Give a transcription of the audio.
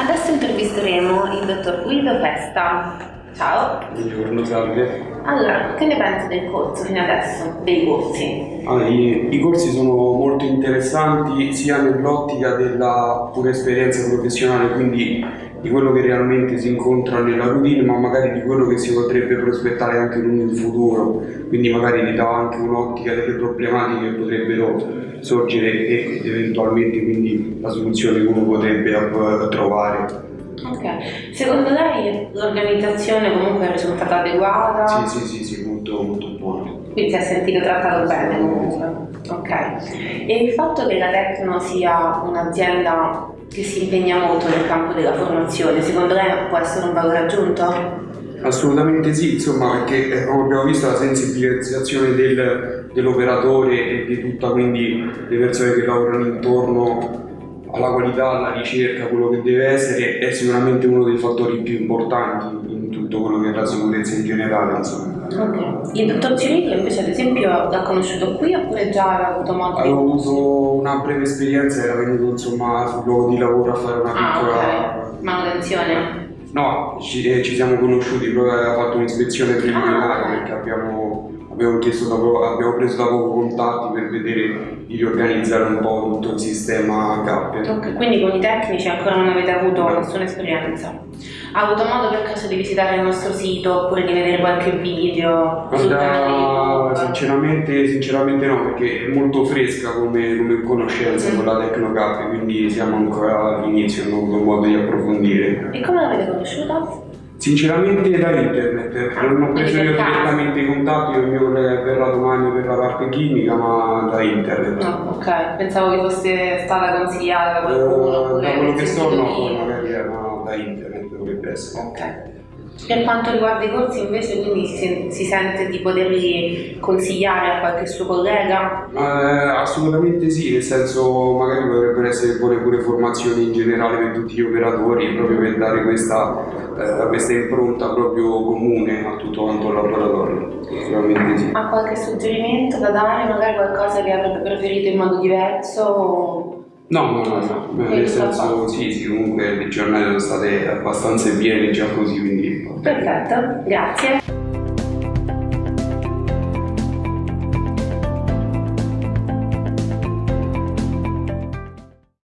Adesso intervisteremo il dottor Guido Festa. Ciao. Buongiorno, salve. Allora, che ne pensi del corso fino adesso, dei corsi? Ah, i, i, corsi sono molto interessanti sia nell'ottica della pura esperienza professionale, quindi di quello che realmente si incontra nella routine, ma magari di quello che si potrebbe prospettare anche in un futuro, quindi magari ti dà anche un'ottica delle problematiche che potrebbero sorgere e eventualmente quindi la soluzione che uno potrebbe trovare. Ok, secondo lei l'organizzazione comunque è risultata adeguata? Sì, sì, sì, sì molto, molto buona. Quindi si è sentito trattato bene comunque? Ok, e il fatto che la Tecno sia un'azienda che si impegna molto nel campo della formazione, secondo lei può essere un valore aggiunto? Assolutamente sì, insomma, perché eh, come abbiamo visto la sensibilizzazione del, dell'operatore e di tutta quindi le persone che lavorano intorno alla qualità, alla ricerca, quello che deve essere, è sicuramente uno dei fattori più importanti in tutto quello che è la sicurezza in generale. Insomma. Ok. Il dottor Cirillo invece ad esempio l'ha conosciuto qui oppure già aveva avuto modo Avevo avuto una breve esperienza, era venuto insomma sul luogo di lavoro a fare una ah, piccola... Okay. Manutenzione? No, ci, eh, ci siamo conosciuti, proprio aveva fatto un'ispezione preliminare ah, perché abbiamo abbiamo, dopo, abbiamo, preso da poco contatti per vedere di riorganizzare un po' tutto il sistema CAP. Ok, quindi con i tecnici ancora non avete avuto no. nessuna esperienza? Ha avuto modo per caso di visitare il nostro sito oppure di vedere qualche video Guarda, sinceramente, sinceramente no, perché è molto fresca come, come conoscenza mm. con la Tecnocap, quindi siamo ancora all'inizio, non ho avuto modo di approfondire. E come l'avete conosciuta? Sinceramente da internet, non ho preso io direttamente i contatti, il mio collega verrà domani per la parte chimica, ma da internet. No, ok, pensavo che fosse stata consigliata da qualcuno. Uh, da quello che so no, magari era da internet dovrebbe essere. Ok. Per quanto riguarda i corsi invece quindi si, si sente di poterli consigliare a qualche suo collega? Eh, assolutamente sì, nel senso magari potrebbero essere pure, pure formazioni in generale per tutti gli operatori proprio per dare questa, eh, questa impronta proprio comune a tutto quanto il laboratorio. Assolutamente sì. Ha qualche suggerimento da dare? Magari qualcosa che avrebbe preferito in modo diverso? No, no, no, no. nel senso sì, sì, comunque le giornate sono state abbastanza piene già così, quindi... Perfetto, grazie.